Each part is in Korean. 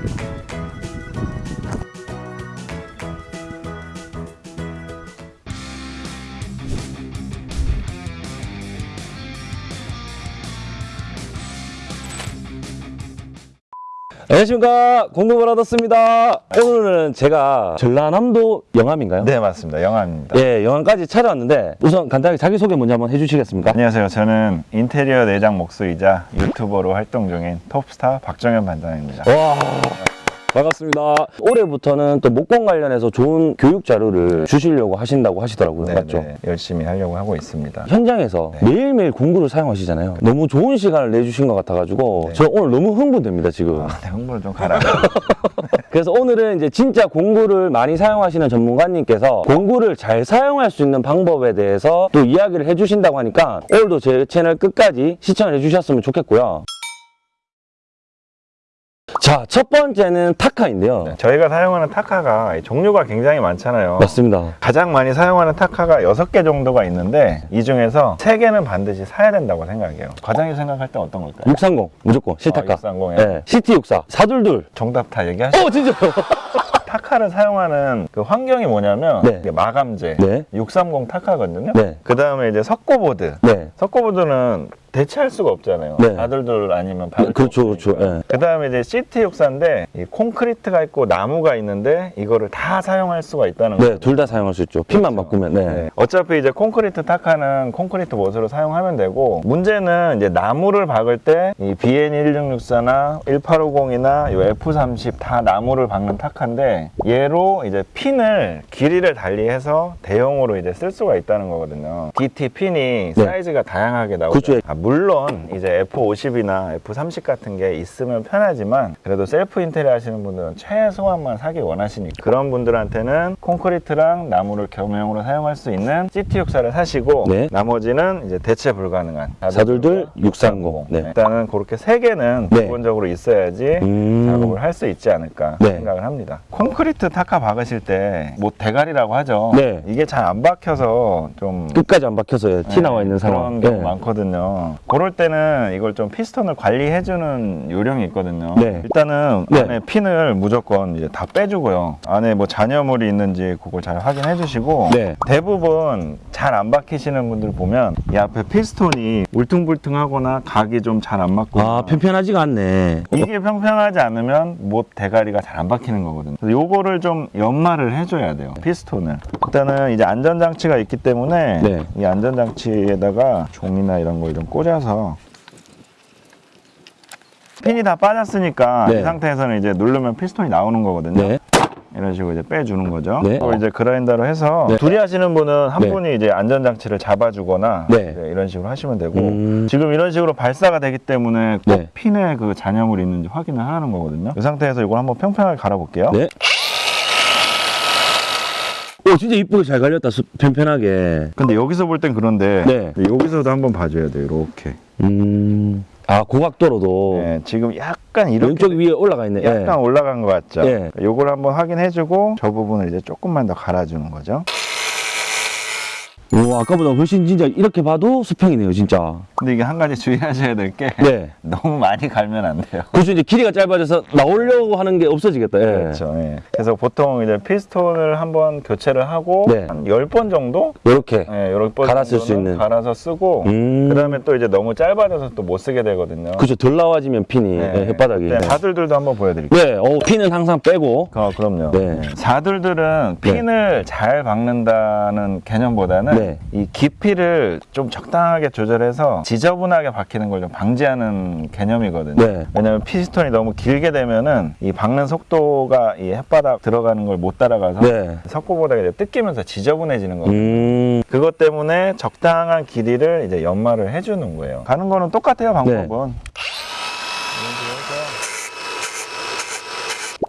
Thank you. 안녕하십니까. 공급을 얻었습니다. 오늘은 제가 전라남도 영암인가요? 네 맞습니다. 영암입니다. 예, 영암까지 찾아왔는데 우선 간단하게 자기소개 먼저 한번 해주시겠습니까? 안녕하세요. 저는 인테리어 내장 목수이자 유튜버로 활동 중인 톱스타 박정현 반장입니다. 와 반갑습니다 올해부터는 또 목공 관련해서 좋은 교육 자료를 주시려고 하신다고 하시더라고요 네, 맞죠? 네, 열심히 하려고 하고 있습니다 현장에서 네. 매일매일 공구를 사용하시잖아요 너무 좋은 시간을 내주신 것 같아가지고 네. 저 오늘 너무 흥분됩니다 지금 아, 네, 홍보를 좀 가라 그래서 오늘은 이제 진짜 공구를 많이 사용하시는 전문가님께서 공구를 잘 사용할 수 있는 방법에 대해서 또 이야기를 해주신다고 하니까 오늘도 제 채널 끝까지 시청을 해주셨으면 좋겠고요. 자, 첫 번째는 타카인데요. 네, 저희가 사용하는 타카가 종류가 굉장히 많잖아요 맞습니다. 가장 많이 사용하는 타카가 6개 정도가 있는데 이 중에서 3개는 반드시 사야 된다고 생각해요 과장님 생각할 때 어떤 걸까요? 630 무조건 실타카. 아, 630 에. 네, CT64 422. 정답 다 얘기하시죠 어, 진짜요? 타카를 사용하는 그 환경이 뭐냐면 네. 마감재 네. 630 타카거든요 네. 그 다음에 이제 석고보드 네. 석고보드는 대체할 수가 없잖아요. 네. 바들들 아니면 바들. 그렇죠, 그렇죠. 예. 그 다음에 이제 CT 육사인데 이 콘크리트가 있고 나무가 있는데 이거를 다 사용할 수가 있다는 거예요. 네, 둘 다 사용할 수 있죠. 핀만 바꾸면. 네. 네. 어차피 이제 콘크리트 타카는 콘크리트 못으로 사용하면 되고 문제는 이제 나무를 박을 때 이 BN1664나 1850이나 요 F30 다 나무를 박는 타카인데 얘로 이제 핀을 길이를 달리해서 대용으로 이제 쓸 수가 있다는 거거든요. CT 핀이 네. 사이즈가 다양하게 나오죠. 그렇죠. 아, 물론 이제 F50이나 F30 같은 게 있으면 편하지만 그래도 셀프 인테리어 하시는 분들은 최소한만 사기 원하시니까 그런 분들한테는 콘크리트랑 나무를 겸용으로 사용할 수 있는 CT64를 사시고 네. 나머지는 이제 대체 불가능한 422 630. 네. 일단은 그렇게 세 개는 네. 기본적으로 있어야지 음. 작업을 할 수 있지 않을까 네. 생각을 합니다. 콘크리트 타카 박으실 때 뭐 대가리라고 하죠. 네. 이게 잘 안 박혀서 좀 끝까지 안 박혀서 티 나와 있는 상황. 그런 경우 네. 많거든요. 그럴 때는 이걸 좀 피스톤을 관리해주는 요령이 있거든요. 네. 일단은 네. 안에 핀을 무조건 이제 다 빼주고요. 안에 뭐 잔여물이 있는지 그걸 잘 확인해 주시고 네. 대부분 잘 안 박히시는 분들 보면 이 앞에 피스톤이 울퉁불퉁하거나 각이 좀 잘 안 맞고 아, 편편하지가 않네. 이게 평평하지 않으면 못 대가리가 잘 안 박히는 거거든요. 그래서 요거를 좀 연마를 해줘야 돼요. 피스톤을. 일단은 이제 안전장치가 있기 때문에 네. 이 안전장치에다가 종이나 이런 걸좀 꽂아서 핀이 다 빠졌으니까 네. 이 상태에서는 이제 누르면 피스톤이 나오는 거거든요. 네. 이런 식으로 이제 빼주는 거죠. 네. 그걸 이제 그라인더로 해서 네. 둘이 하시는 분은 한 네. 분이 이제 안전장치를 잡아주거나 네. 이제 이런 식으로 하시면 되고 음. 지금 이런 식으로 발사가 되기 때문에 꼭 네. 핀에 그 잔여물이 있는지 확인을 하는 거거든요. 이 상태에서 이걸 한번 평평하게 갈아볼게요. 네. 오, 진짜 이쁘게 잘 갈렸다. 수- 편편하게. 근데 여기서 볼 땐 그런데 네. 여기서도 한번 봐줘야 돼요. 이렇게. 음. 아, 고각도로도 네, 지금 약간 이렇게 왼쪽 위에 올라가 있네. 약간 예. 올라간 것 같죠? 예. 요걸 한번 확인해주고 저 부분을 이제 조금만 더 갈아주는 거죠. 오, 아까보다 훨씬 진짜 이렇게 봐도 수평이네요, 진짜. 근데 이게 한 가지 주의하셔야 될 게 네. 너무 많이 갈면 안 돼요. 그래서 이제 길이가 짧아져서 나오려고 하는 게 없어지겠다. 예. 그렇죠. 예. 그래서 보통 이제 피스톤을 한번 교체를 하고 네. 한 10번 정도 이렇게. 예, 갈아 쓸 수 있는. 갈아서 쓰고 음. 그 다음에 또 이제 너무 짧아져서 또 못 쓰게 되거든요. 그죠. 덜 나와지면 핀이 네. 예, 혓바닥이. 네, 사들들도 한번 보여드릴게요. 네, 어, 핀은 항상 빼고. 어, 그럼요. 네. 사들들은 네. 핀을 잘 박는다는 개념보다는 네. 이 깊이를 좀 적당하게 조절해서 지저분하게 박히는 걸 좀 방지하는 개념이거든요. 네. 왜냐면 피스톤이 너무 길게 되면은 이 박는 속도가 이 햇바닥 들어가는 걸 못 따라가서 네. 석고보다 이제 뜯기면서 지저분해지는 거거든요. 음. 그것 때문에 적당한 길이를 이제 연마를 해주는 거예요. 가는 거는 똑같아요, 방법은.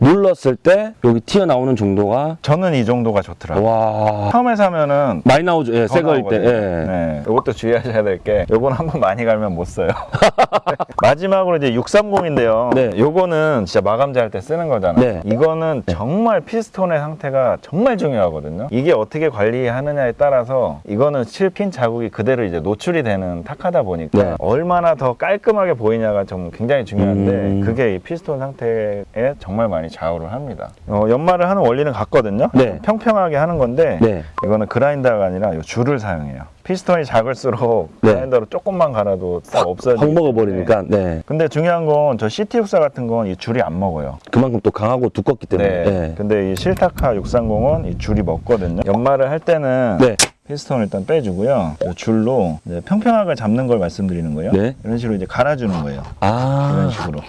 눌렀을 때 여기 튀어나오는 정도가 저는 이 정도가 좋더라고요. 와 처음에 사면은 많이 나오죠. 예, 더새 거일 때. 예. 네. 이것도 주의하셔야 될 게 요건 한번 많이 갈면 못 써요. 마지막으로 이제 630인데요. 네. 요거는 진짜 마감재 할 때 쓰는 거잖아요. 네. 이거는 정말 피스톤의 상태가 정말 중요하거든요. 이게 어떻게 관리하느냐에 따라서 이거는 칠핀 자국이 그대로 이제 노출이 되는 탁하다 보니까 네. 얼마나 더 깔끔하게 보이냐가 좀 굉장히 중요한데 음. 그게 이 피스톤 상태에 정말 많이 좌우를 합니다. 어, 연말을 하는 원리는 같거든요. 네. 평평하게 하는 건데 네. 이거는 그라인더가 아니라 이 줄을 사용해요. 피스톤이 작을수록 네. 그라인더로 조금만 갈아도 딱 없어지기 확 먹어버리니까 네. 근데 중요한 건 저 CT 육사 같은 건 이 줄이 안 먹어요. 그만큼 또 강하고 두껍기 때문에. 네. 네. 근데 이 실타카 630은 이 줄이 먹거든요. 연말을 할 때는 네. 피스톤을 일단 빼주고요. 이 줄로 평평하게 잡는 걸 말씀드리는 거예요. 네. 이런 식으로 이제 갈아주는 거예요. 이런 아. 식으로.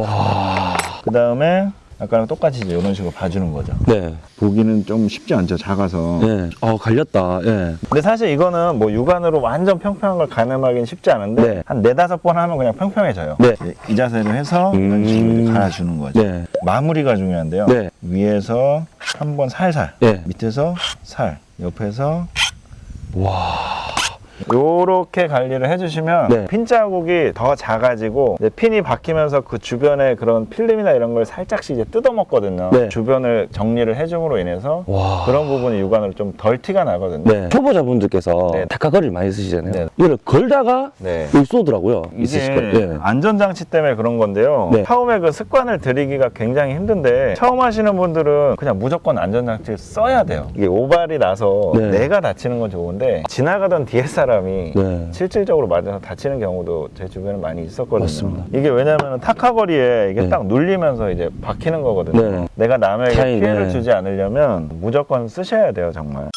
와. 그 다음에 아까랑 똑같이 이제 이런 식으로 봐주는 거죠. 네. 보기는 좀 쉽지 않죠. 작아서. 네. 어, 갈렸다. 예. 근데 사실 이거는 뭐 육안으로 완전 평평한 걸 가늠하기는 쉽지 않은데 네. 한 네다섯 번 하면 그냥 평평해져요. 네. 이 자세로 해서 이런 식으로 갈아주는 거죠. 네. 마무리가 중요한데요. 네. 위에서 한 번 살살, 네. 밑에서 살, 옆에서 와. 요렇게 관리를 해주시면 네. 핀 자국이 더 작아지고 핀이 박히면서 그 주변에 그런 필름이나 이런 걸 살짝씩 이제 뜯어먹거든요. 네. 주변을 정리를 해줌으로 인해서 와. 그런 부분이 육안으로 좀 덜 티가 나거든요. 네. 초보자분들께서 네. 타카거리를 많이 쓰시잖아요. 네. 이걸 걸다가 네. 쏘더라고요. 이게. 네. 안전장치 때문에 그런 건데요. 네. 처음에 그 습관을 들이기가 굉장히 힘든데 처음 하시는 분들은 그냥 무조건 안전장치를 써야 돼요. 이게 오발이 나서 네. 내가 다치는 건 좋은데 지나가던 뒤에 사람이 네. 실질적으로 맞아서 다치는 경우도 제 주변에 많이 있었거든요. 맞습니다. 이게 왜냐하면 타카거리에 이게 네. 딱 눌리면서 이제 박히는 거거든요. 네. 내가 남에게 피해를 네. 주지 않으려면 무조건 쓰셔야 돼요, 정말.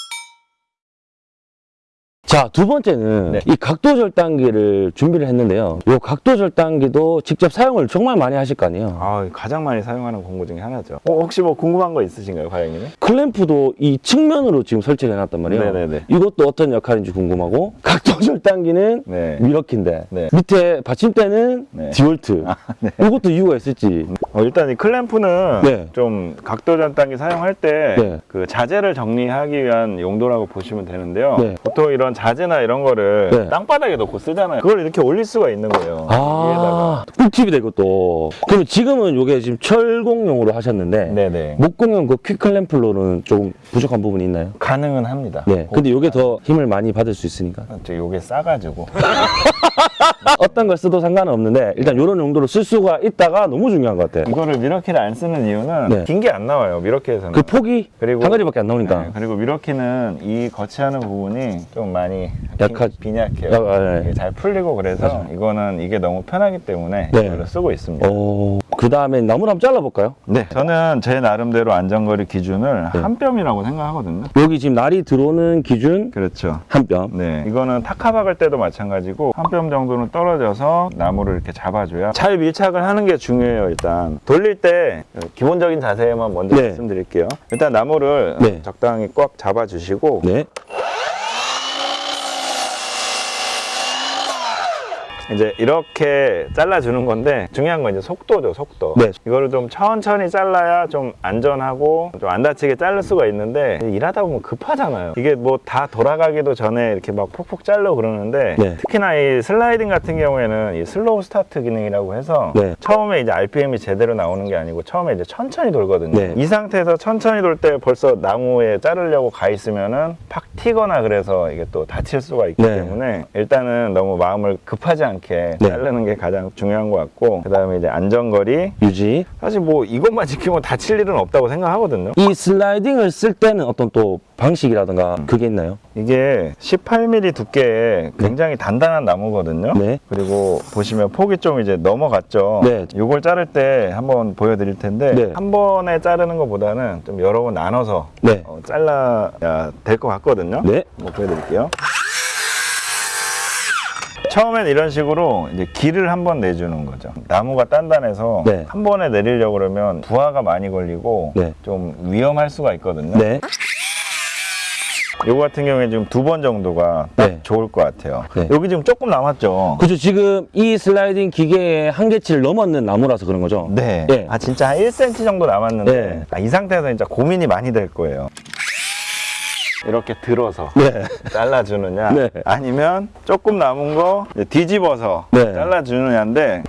자, 두 번째는 네. 이 각도 절단기를 준비를 했는데요. 이 각도 절단기도 직접 사용을 정말 많이 하실 거 아니에요. 아, 가장 많이 사용하는 공구 중에 하나죠. 어, 혹시 뭐 궁금한 거 있으신가요, 과장님이? 클램프도 이 측면으로 지금 설치를 해놨단 말이에요. 네네네. 이것도 어떤 역할인지 궁금하고 각도 절단기는 네. 미러키인데 네. 밑에 받침대는 네. 디월트. 네. 이것도 이유가 있을지. 어, 일단 이 클램프는 네. 좀 각도 전단기 사용할 때 네. 그 자재를 정리하기 위한 용도라고 보시면 되는데요. 네. 보통 이런 자재나 이런 거를 네. 땅바닥에 놓고 쓰잖아요. 그걸 이렇게 올릴 수가 있는 거예요. 위에다가. 아, 꿀팁이 되고 또. 그러면 지금은 이게 지금 철공용으로 하셨는데 네네. 목공용 그 퀵클램플로는 조금 부족한 부분이 있나요? 가능은 합니다. 네. 근데 이게 더 힘을 많이 받을 수 있으니까. 저 요게 싸가지고. 어떤 걸 써도 상관은 없는데 일단 이런 용도로 쓸 수가 있다가 너무 중요한 것 같아요. 이거를 미러키를 안 쓰는 이유는 네. 긴게 안 나와요. 미러키에서는. 그 폭이 그리고- 한 가지밖에 안 나오니까. 네, 그리고 미러키는 이 거치하는 부분이 좀 많이 약하- 빈- 빈약해요. 약- 아, 네. 잘 풀리고 그래서 이거는 이게 너무 편하기 때문에 네. 이걸로 쓰고 있습니다. 오, 그 다음에 나무를 한번 잘라볼까요? 네. 저는 제 나름대로 안전거리 기준을 네. 한 뼘이라고 생각하거든요. 여기 지금 날이 들어오는 기준 그렇죠. 한 뼘. 네. 이거는 타카 박을 때도 마찬가지고 한 뼘 정도 는 떨어져서 나무를 이렇게 잡아줘야 잘 밀착을 하는 게 중요해요, 일단. 돌릴 때 기본적인 자세만 먼저 네. 말씀드릴게요. 일단 나무를 네. 적당히 꽉 잡아주시고 네. 이제 이렇게 잘라주는 건데 중요한 건 이제 속도죠 속도 네. 이거를 좀 천천히 잘라야 좀 안전하고 좀 안 다치게 자를 수가 있는데 일하다 보면 급하잖아요 이게 뭐 다 돌아가기도 전에 이렇게 막 폭폭 자르고 그러는데 네. 특히나 이 슬라이딩 같은 경우에는 이 slow start 기능이라고 해서 네. 처음에 이제 RPM이 제대로 나오는 게 아니고 처음에 이제 천천히 돌거든요 네. 이 상태에서 천천히 돌 때 벌써 나무에 자르려고 가 있으면은 팍 튀거나 그래서 이게 또 다칠 수가 있기 네. 때문에 일단은 너무 마음을 급하지 않게 네. 자르는 게 가장 중요한 것 같고 그 다음에 이제 안전거리 유지. 사실 뭐 이것만 지키면 다칠 일은 없다고 생각하거든요 이 슬라이딩을 쓸 때는 어떤 또 방식이라든가 음. 그게 있나요? 이게 18mm 두께의 굉장히 단단한 나무거든요 네. 그리고 보시면 폭이 좀 이제 넘어갔죠 네. 이걸 자를 때 한번 보여드릴 텐데 네. 한 번에 자르는 것보다는 좀 여러 번 나눠서 네. 어, 잘라야 될 것 같거든요 네. 한번 보여드릴게요. 처음엔 이런 식으로 이제 길을 한 번 내주는 거죠. 나무가 단단해서 네. 한 번에 내리려고 그러면 부하가 많이 걸리고 네. 좀 위험할 수가 있거든요. 네. 요거 같은 경우에 지금 두 번 정도가 딱 네. 좋을 것 같아요. 네. 여기 지금 조금 남았죠? 그죠 지금 이 슬라이딩 기계의 한계치를 넘었는 나무라서 그런 거죠? 네. 예. 아 진짜 한 1cm 정도 남았는데 네. 아, 이 상태에서 진짜 고민이 많이 될 거예요. 이렇게 들어서 네. 잘라주느냐 네. 아니면 조금 남은 거 뒤집어서 네. 잘라주느냐인데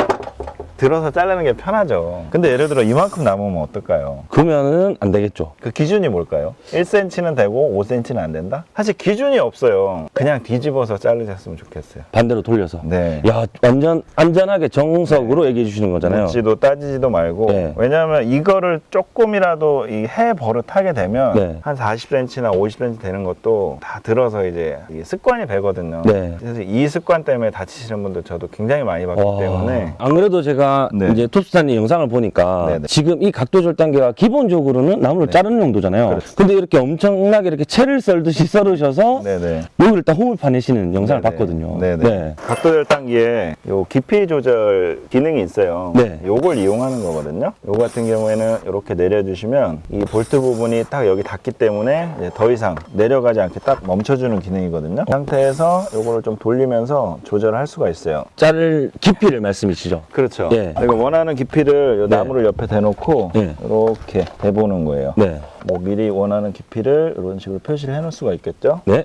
들어서 자르는 게 편하죠. 근데 예를 들어 이만큼 남으면 어떨까요? 그러면은 안 되겠죠. 그 기준이 뭘까요? 1cm는 되고 5cm는 안 된다? 사실 기준이 없어요. 그냥 뒤집어서 자르셨으면 좋겠어요. 반대로 돌려서. 네. 야 완전 안전하게 정석으로 얘기해 주시는 거잖아요. 묻지도 따지지도 말고 네. 왜냐하면 이거를 조금이라도 이 해 버릇하게 되면 네. 한 40cm나 50cm 되는 것도 다 들어서 이제 습관이 되거든요. 네. 그래서 이 습관 때문에 다치시는 분들 저도 굉장히 많이 봤기 와. 때문에 안 그래도 제가 네. 이제 톱스타님 영상을 보니까 네, 네. 지금 이 각도 절단기가 기본적으로는 나무를 자르는 용도잖아요. 그렇죠. 근데 이렇게 엄청나게 이렇게 채를 썰듯이 썰으셔서 네네. 여기를 딱 홈을 파내시는 영상을 네네. 봤거든요. 네네. 네. 각도 절단기에 요 깊이 조절 기능이 있어요. 네. 요걸 이용하는 거거든요. 요 같은 경우에는 이렇게 내려주시면 이 볼트 부분이 딱 여기 닿기 때문에 더 이상 내려가지 않게 딱 멈춰주는 기능이거든요. 이 상태에서 요거를 좀 돌리면서 조절할 수가 있어요. 자를 깊이를 말씀이시죠? 그렇죠. 네. 그리고 원하는 깊이를 요 네. 나무를 옆에 대놓고 네. 이렇게 대보는 거예요. 네. 뭐 미리 원하는 깊이를 이런 식으로 표시를 해놓을 수가 있겠죠. 네.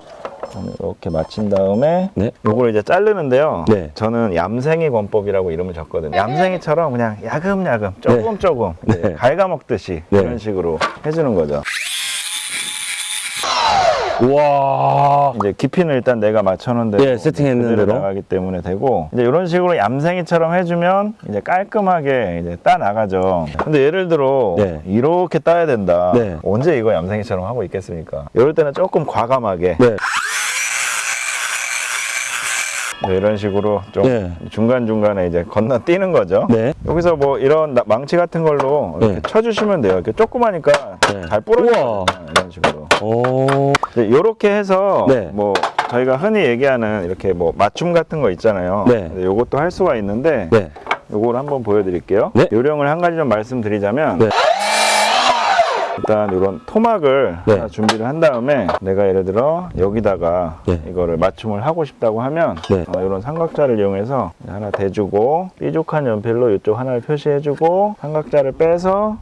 이렇게 맞춘 다음에 네. 요걸 이제 자르는데요. 네. 저는 얌생이 권법이라고 이름을 줬거든요. 얌생이처럼 그냥 야금야금 조금 조금 네. 갉아먹듯이 네. 이런 식으로 해주는 거죠. 우와. 이제 깊이는 일단 내가 맞춰놓은 대로 예, 세팅했는 대로. 나가기 때문에 되고 이제 이런 식으로 얌생이처럼 해주면 이제 깔끔하게 이제 따 나가죠. 근데 예를 들어 네. 이렇게 따야 된다. 네. 언제 이거 얌생이처럼 하고 있겠습니까? 이럴 때는 조금 과감하게 네. 네, 이런 식으로 좀 네. 중간중간에 이제 건너뛰는 거죠. 네. 여기서 뭐 이런 나- 망치 같은 걸로 이렇게 네. 쳐주시면 돼요. 이렇게 조그마니까 네. 잘 부러져요. 이런 식으로. 오. 이렇게 해서 네. 뭐 저희가 흔히 얘기하는 이렇게 뭐 맞춤 같은 거 있잖아요. 네. 요것도 할 수가 있는데 네. 요걸 한번 보여드릴게요. 네. 요령을 한 가지 좀 말씀드리자면 네. 일단 이런 토막을 네. 준비를 한 다음에 내가 예를 들어 여기다가 네. 이거를 맞춤을 하고 싶다고 하면 네. 어, 이런 삼각자를 이용해서 하나 대주고 뾰족한 연필로 이쪽 하나를 표시해주고 삼각자를 빼서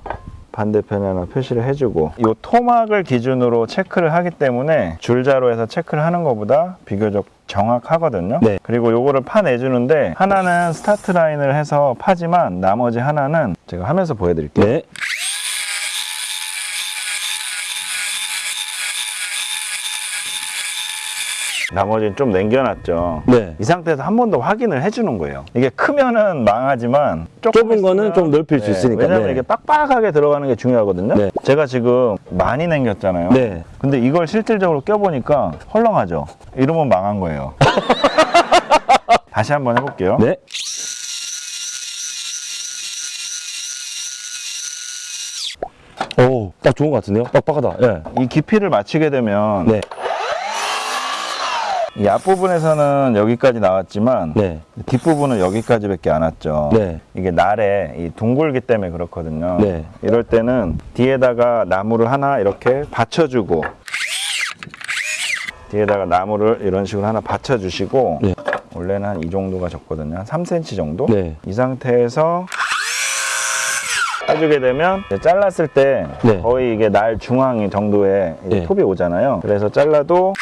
반대편에 하나 표시를 해주고 이 토막을 기준으로 체크를 하기 때문에 줄자로 해서 체크를 하는 것보다 비교적 정확하거든요. 네. 그리고 요거를 파내주는데 하나는 스타트 라인을 해서 파지만 나머지 하나는 제가 하면서 보여드릴게요. 네. 나머지는 좀 남겨놨죠. 네. 이 상태에서 한 번 더 확인을 해주는 거예요. 이게 크면은 망하지만 좁은 거는 좀 넓힐 수 있으니까. 왜냐면 네. 이게 빡빡하게 들어가는 게 중요하거든요. 네. 제가 지금 많이 남겼잖아요. 네. 근데 이걸 실질적으로 껴보니까 헐렁하죠. 이러면 망한 거예요. 다시 한번 해볼게요. 네. 오, 딱 좋은 것 같은데요? 빡빡하다. 예. 이 깊이를 맞추게 되면 네. 이 앞부분에서는 여기까지 나왔지만 네. 뒷부분은 여기까지밖에 안 왔죠. 네. 이게 날에 이 둥글기 때문에 그렇거든요. 네. 이럴 때는 뒤에다가 나무를 하나 이렇게 받쳐주고 뒤에다가 나무를 이런 식으로 하나 받쳐주시고 네. 원래는 한 이 정도가 적거든요. 한 3cm 정도. 네. 이 상태에서 해주게 되면 잘랐을 때 네. 거의 이게 날 중앙 정도의 네. 톱이 오잖아요. 그래서 잘라도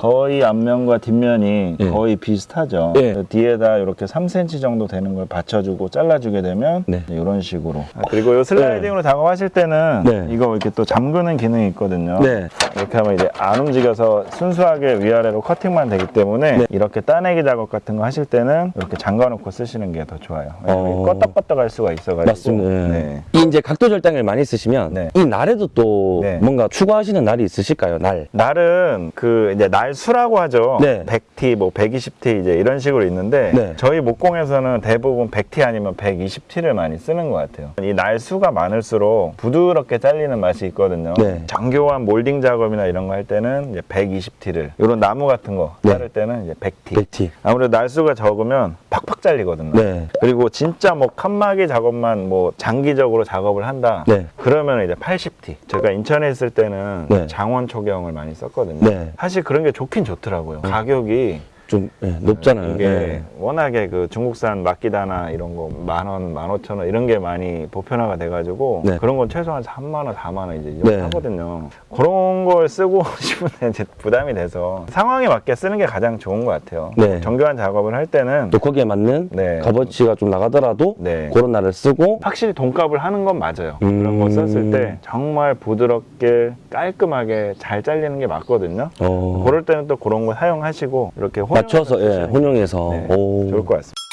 거의 앞면과 뒷면이 네. 거의 비슷하죠. 네. 뒤에다 이렇게 3cm 정도 되는 걸 받쳐주고 잘라주게 되면 네. 이런 식으로. 아, 그리고 이 슬라이딩으로 작업하실 때는 네. 이거 이렇게 또 잠그는 기능이 있거든요. 네. 이렇게 하면 이제 안 움직여서 순수하게 위아래로 커팅만 되기 때문에 네. 이렇게 따내기 작업 같은 거 하실 때는 이렇게 잠가 놓고 쓰시는 게 더 좋아요. 어. 껐덕껐덕 할 수가 있어가지고. 맞습니다. 예. 네. 이 이제 각도 절단을 많이 쓰시면 네. 이 날에도 또 네. 뭔가 추가하시는 날이 있으실까요? 날. 날은 그 이제 날 수라고 하죠. 네. 100T, 뭐 120T 이제 이런 식으로 있는데 네. 저희 목공에서는 대부분 100T 아니면 120T를 많이 쓰는 것 같아요. 이 날수가 많을수록 부드럽게 잘리는 맛이 있거든요. 네. 정교한 몰딩 작업 작업이나 이런 거 할 때는 이제 120T를 이런 나무 같은 거 네. 자를 때는 이제 100T. 백티. 아무래도 날수가 적으면 팍팍 잘리거든요. 네. 그리고 진짜 뭐 칸막이 작업만 뭐 장기적으로 작업을 한다. 네. 그러면 이제 80T. 제가 인천에 있을 때는 네. 장원 초경을 많이 썼거든요. 네. 사실 그런 게 좋긴 좋더라고요. 가격이 좀 예, 높잖아요. 이게 예. 워낙에 그 중국산 막기다나 이런 거 만 원, 만 오천 원 이런 게 많이 보편화가 돼가지고 네. 그런 건 최소한 3만 원, 4만 원 이제 이 정도 네. 하거든요. 그런 걸 쓰고 싶은데 이제 부담이 돼서 상황에 맞게 쓰는 게 가장 좋은 것 같아요. 네. 정교한 작업을 할 때는 또 거기에 맞는 네. 값어치가 좀 나가더라도 네. 그런 날을 쓰고 확실히 돈값을 하는 건 맞아요. 음. 그런 거 썼을 때 정말 부드럽게 깔끔하게 잘 잘리는 게 맞거든요. 어, 그럴 때는 또 그런 거 사용하시고 이렇게 맞춰서 예, 혼용해서 혼용해서 네, 오. 좋을 것 같습니다.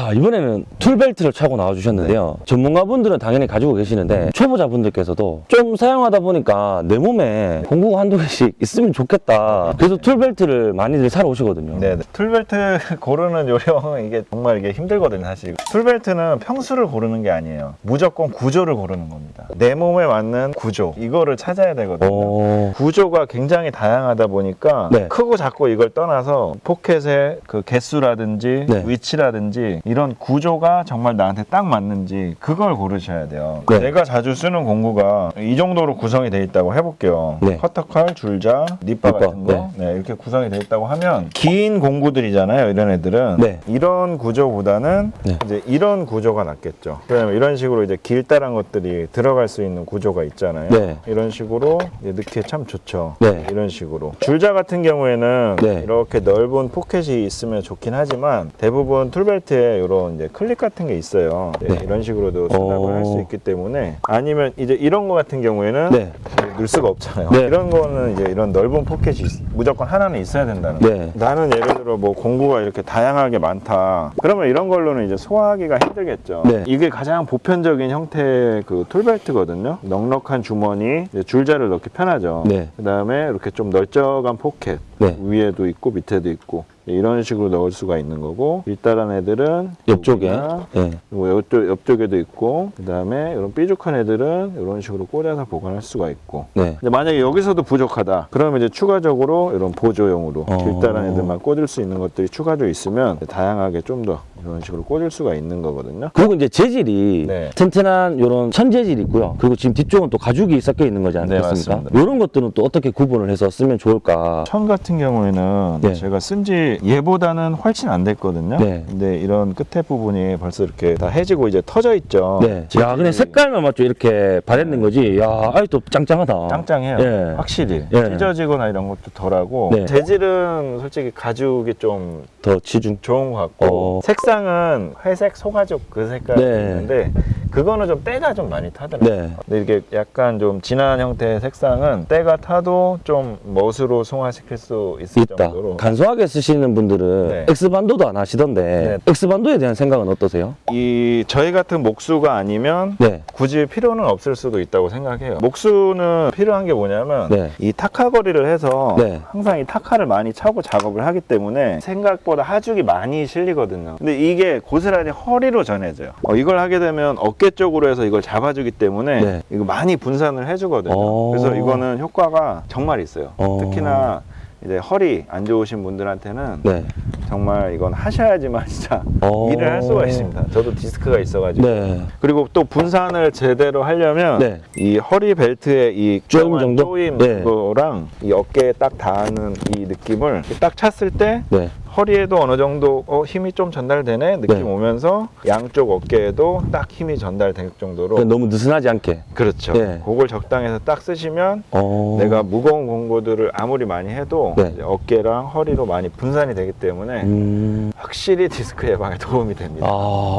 자 이번에는 tool belt를 차고 나와주셨는데요 전문가분들은 당연히 가지고 계시는데 초보자분들께서도 좀 사용하다 보니까 내 몸에 공구가 한두 개씩 있으면 좋겠다 그래서 tool belt를 많이들 사러 오시거든요 네, 네. tool belt 고르는 요령 이게 정말 이게 힘들거든요, 사실. tool belt는 평수를 고르는 게 아니에요. 무조건 구조를 고르는 겁니다. 내 몸에 맞는 구조 이거를 찾아야 되거든요. 오. 구조가 굉장히 다양하다 보니까 네. 크고 작고 이걸 떠나서 포켓의 그 개수라든지 네. 위치라든지 이런 구조가 정말 나한테 딱 맞는지 그걸 고르셔야 돼요. 네. 내가 자주 쓰는 공구가 이 정도로 구성이 돼 있다고 해볼게요. 네. 커터칼, 줄자, 립바, 같은 거 네, 이렇게 구성이 돼 있다고 하면 긴 공구들이잖아요. 이런 애들은 네. 이런 구조보다는 네. 이제 이런 구조가 낫겠죠. 왜냐면 이런 식으로 이제 길다란 것들이 들어갈 수 있는 구조가 있잖아요. 네. 이런 식으로 넣기에 참 좋죠. 네. 이런 식으로. 줄자 같은 경우에는 네. 이렇게 넓은 포켓이 있으면 좋긴 하지만 대부분 tool belt에 이런 이제 클립 같은 게 있어요. 네, 네. 이런 식으로도 수납을 오. 할수 있기 때문에 아니면 이제 이런 거 같은 경우에는 네. 넣을 수가 없잖아요. 네. 이런 거는 이제 이런 넓은 포켓이 있- 무조건 하나는 있어야 된다는 거예요. 네. 나는 예를 들어 뭐 공구가 이렇게 다양하게 많다. 그러면 이런 걸로는 이제 소화하기가 힘들겠죠. 네. 이게 가장 보편적인 형태의 그 tool belt거든요. 넉넉한 주머니, 줄자를 넣기 편하죠. 네. 그다음에 이렇게 좀 널쩍한 포켓 네. 위에도 있고 밑에도 있고 이런 식으로 넣을 수가 있는 거고 길다란 애들은 옆쪽에 네. 뭐 옆쪽, 옆쪽에도 있고 그 다음에 이런 삐죽한 애들은 이런 식으로 꽂아서 보관할 수가 있고 네. 근데 만약에 여기서도 부족하다 그러면 이제 추가적으로 이런 보조용으로 어. 길다란 애들만 꽂을 수 있는 것들이 추가적으로 있으면 다양하게 좀 더 이런 식으로 꽂을 수가 있는 거거든요 그리고 이제 재질이 네. 튼튼한 이런 천재질이 있고요. 그리고 지금 뒤쪽은 또 가죽이 섞여 있는 거지 네, 않겠습니까? 맞습니다. 이런 것들은 또 어떻게 구분을 해서 쓰면 좋을까? 천 같은 경우에는 네. 제가 쓴 지 얘보다는 훨씬 안 됐거든요 네. 근데 이런 끝에 부분이 벌써 이렇게 다 해지고 이제 터져 있죠 네. 야, 그냥 색깔만 맞죠? 이렇게 바랬는 거지. 야, 아직도 짱짱하다. 짱짱해요. 예. 확실히 예. 찢어지거나 이런 것도 덜하고 네. 재질은 솔직히 가죽이 좀 더 치중. 좋은 것 같고 어. 색상은 회색 소가죽 그 색깔이 네. 그거는 좀 때가 좀 많이 타더라고요. 네. 근데 이게 약간 좀 진한 형태의 색상은 때가 타도 좀 멋으로 승화시킬 수 있을 있다. 정도로 간소하게 쓰시는 분들은 네. X반도도 안 하시던데 네. X반도에 대한 생각은 어떠세요? 이 저희 같은 목수가 아니면 네. 굳이 필요는 없을 수도 있다고 생각해요. 목수는 필요한 게 뭐냐면 네. 이 타카거리를 해서 네. 항상 이 타카를 많이 차고 작업을 하기 때문에 생각보다 하죽이 많이 실리거든요. 근데 이게 고스란히 허리로 전해져요. 어, 이걸 하게 되면 어깨 쪽으로 해서 이걸 잡아주기 때문에 네. 이거 많이 분산을 해주거든요. 어. 그래서 이거는 효과가 정말 있어요. 어. 특히나 이제 허리 안 좋으신 분들한테는 네. 정말 이건 하셔야지만 진짜 어. 일을 할 수가 있습니다. 저도 디스크가 있어가지고. 네. 그리고 또 분산을 제대로 하려면 네. 이 허리 벨트의 이 조임 조그만 정도? 조임 네. 그거랑 이 어깨에 딱 닿는 이 느낌을 딱 찼을 때 네. 허리에도 어느 정도 어, 힘이 좀 전달되네 느낌 네. 오면서 양쪽 어깨에도 딱 힘이 전달될 정도로 그냥 너무 느슨하지 않게. 그렇죠. 네. 그걸 적당해서 딱 쓰시면 어. 내가 무거운 공구들을 아무리 많이 해도 네. 어깨랑 허리로 많이 분산이 되기 때문에 음. 확실히 디스크 예방에 도움이 됩니다. 아,